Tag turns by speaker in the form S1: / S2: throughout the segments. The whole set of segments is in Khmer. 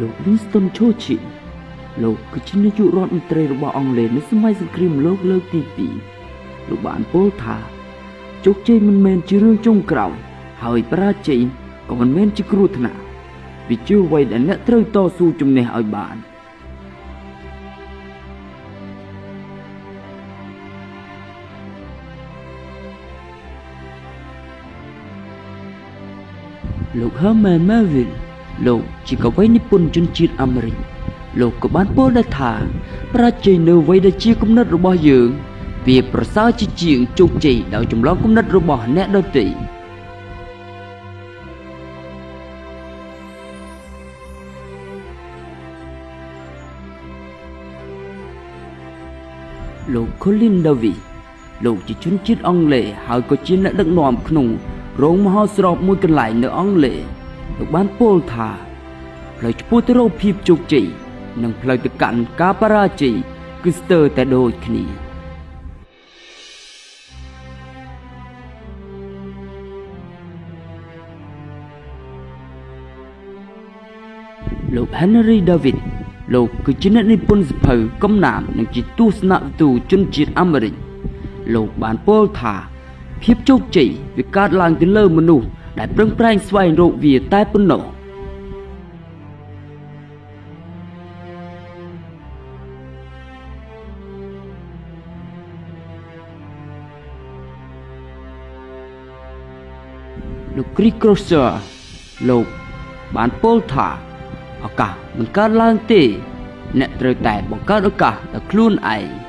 S1: លោក Winston Churchill លោកគឺជានាយករដ្ឋមន្ត្រីរបស់អង់គ្លេសនៅសម័យសង្គ្រាមលោកលើកទី2លោកបានពោលថាជោគជ័យមិនមែនជារឿងចុងក្រោយហើយបរាជ័យក៏មិនមែនជាគ្រោះថ្នាក់វាជាអ្វីដែលអ្នកត្រូវតស៊ូជំនះឲ្យបានលោក Herman Melville លោកជាកវីនិពន្ធជនជាតិអាមេរិកលោកក៏បានពោលដែរថា ប្រាជ័យនៅអ្វីដែលជាគំនិតរបស់យើង វាប្រសើរជាជាងជោគជ័យដោយចម្លងគំនិតរបស់អ្នកដទៃលោក Colin Davis លោកជាជនជាតិអង់គ្លេសហើយក៏ជាអ្នកដឹកនាំក្នុងរោងមហោស្រពមួយកន្លែងនៅអង់គ្លេស លោកបានពោលថាផ្លូវឆ្ពោះទៅរកភាពជោគជ័យនិងផ្លូវទៅកាន់ការបរាជ័យគឺស្ទើរតែដូចគ្នាលោក Henry David លោកគឺជាអ្នកនិពន្ធសភៅកំណាមនិងជាទស្សនវិទូជនជាតិអាមេរិកលោកបានពោលថាភាពជោគជ័យវាកើតឡើងទៅលើមនុស្ស ដែលប្រឹងប្រែងស្វែងរកវាតែប៉ុណ្ណោះលោក Chris Crosser លោកបានពោលថាឱកាសមិនកើតឡើងទេ អ្នកត្រូវតែបង្កើតឱកាសដល់ខ្លួនឯង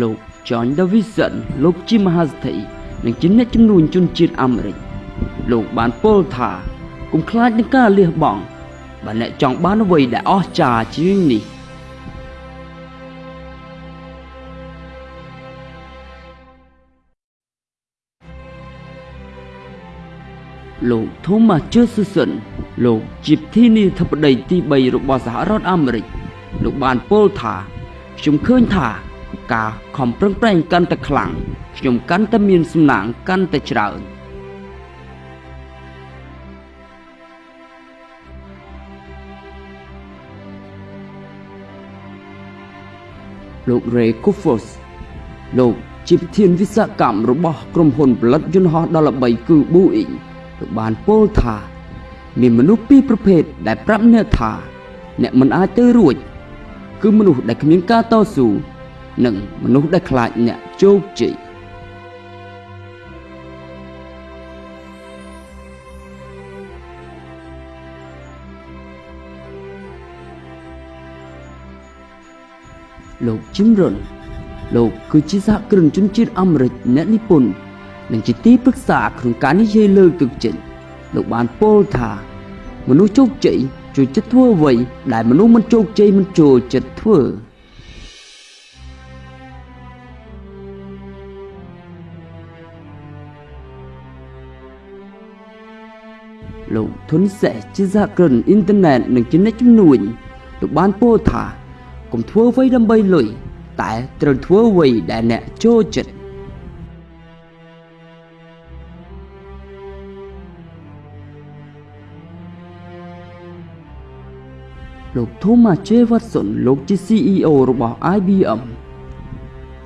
S1: លោក John Davidson លោកជាមហាសេដ្ឋីនិងជាអ្នកជំនួញជនជាតិអាមេរិកលោកបានពោលថាកុំខ្លាចនឹងការលះបង់បើអ្នកចង់បានអ្វីដែលអស្ចារ្យជាងនេះលោក Thomas Jefferson លោកជាប្រធានាធិបតីទី3របស់សហរដ្ឋអាមេរិកលោកបានពោលថាខ្ញុំឃើញថា ការខំប្រឹងប្រែងកាន់តែខ្លាំងខ្ញុំកាន់តែមានសំណាងកាន់តែច្រើនលោក Ray Kufos លោកជាប្រធានវិស្វកម្មរបស់ក្រុមហ៊ុនផលិតយន្តហោះដល់ល្បីគឺ Boeing លោកបានពោលថា មានមនុស្សពីរប្រភេទដែលប្រាប់អ្នកថា អ្នកមិនអាចទៅរួច គឺមនុស្សដែលគ្មានការតស៊ូ និងមនុស្សដែលខ្លាចអ្នកជោគជ័យលោក Jim Rohn លោកគឺជាសហគ្រិនជនជាតិអាមេរិកអ្នកនិពន្ធនិងជាទីប្រឹក្សាក្នុងការនិយាយលើកទឹកចិត្តលោកបានពោលថាមនុស្សជោគជ័យជួយចិត្តធ្វើអ្វីដែលមនុស្សមិនជោគជ័យមិនចូលចិត្តធ្វើ លោកធុនសេះជាសហគ្រិនអ៊ីនធឺណិតនិងជាអ្នកជំនួញលោកបានពោលថាកុំធ្វើអ្វីដើម្បីលុយតែត្រូវធ្វើអ្វីដែលអ្នកចូលចិត្តលោក Thomas J. Watson លោកជា CEO របស់ IBM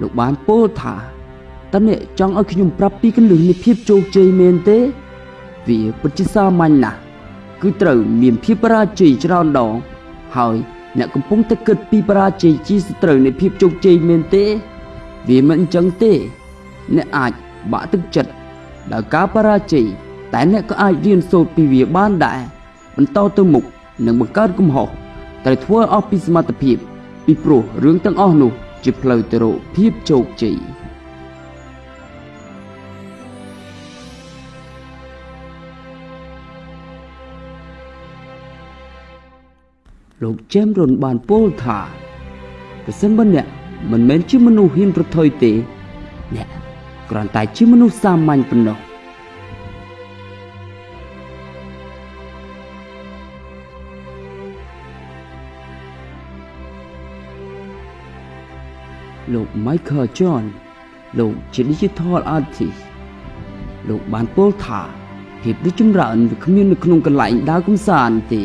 S1: លោកបានពោលថាតើអ្នកចង់ឲ្យខ្ញុំប្រាប់ពីគន្លឹះនៃភាពជោគជ័យមែនទេ វាពិតជាសាមញ្ញណាស់គឺត្រូវមានភាពបរាជ័យច្រើនដងហើយអ្នកកំពុងតែគិតពីបរាជ័យជាសត្រូវនៃភាពជោគជ័យមែនទេ វាមិនអញ្ចឹងទេ អ្នកអាចបាក់ទឹកចិត្តដោយការបរាជ័យតែអ្នកក៏អាចរៀនសូត្រពីវាបានដែរបន្តទៅមុខនិងបង្កើតកំហុសត្រូវធ្វើអស់ពីសមត្ថភាព ពីព្រោះរឿងទាំងអស់នោះ ជាផ្លូវទៅរកភាពជោគជ័យ លោក James Ron បានពោលថាប្រសិនបើអ្នកមិនមែនជាមនុស្សហ៊ានប្រថុយទេ អ្នកគ្រាន់តែជាមនុស្សសាមញ្ញប៉ុណ្ណោះលោក Michael John លោកជា Digital Artist លោកបានពោលថាភាពរីកចម្រើនវាគ្មាននៅក្នុងកន្លែងដើរកំសាន្តទេ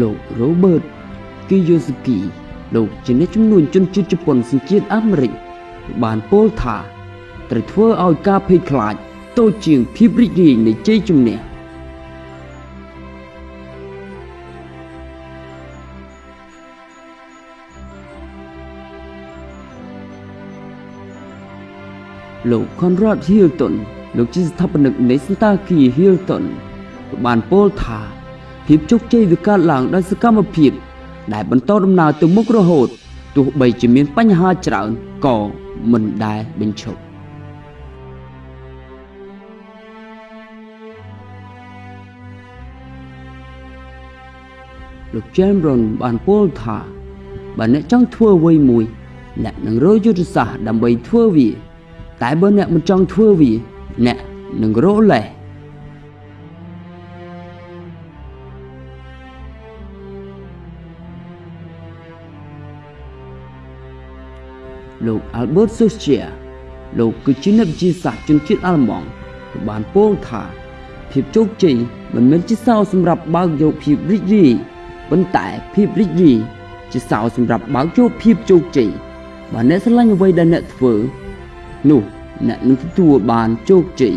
S1: លោក Robert Kiyosaki លោកជាអ្នកជំនួញជនជាតិជប៉ុនសញ្ជាតិអាមេរិកបានពោលថាត្រូវធ្វើឲ្យការភ័យខ្លាចតូចជាងភាពរីករាយនៃជ័យជំនះលោក Conrad Hilton លោកជាស្ថាបនិកនៃសន្តាគារ Hilton បានពោលថា ភាពជោគជ័យវាកើតឡើងដោយសកម្មភាព ដែលបន្តដំណើរទៅមុខរហូតទោះបីជាមានបញ្ហាច្រើនក៏មិនដែលបញ្ឈប់លោក Cameron បានពោលថាបើអ្នកចង់ធ្វើអ្វីមួយ អ្នកនឹងរកយុទ្ធសាស្ត្រដើម្បីធ្វើវា តែបើអ្នកមិនចង់ធ្វើវា អ្នកនឹងរកលេស លោក Albert Schweitzer លោកគឺជាអ្នកវិទ្យាសាស្ត្រជនជាតិអាល្លឺម៉ង់បានពោលថា ភាពជោគជ័យមិនមែនជាសោសម្រាប់បើកយកភាពរីករាយប៉ុន្តែភាពរីករាយជាសោសម្រាប់បើកយកភាពជោគជ័យបើអ្នកស្រឡាញ់អ្វីដែលអ្នកធ្វើ នោះអ្នកនឹងទទួលបានជោគជ័យ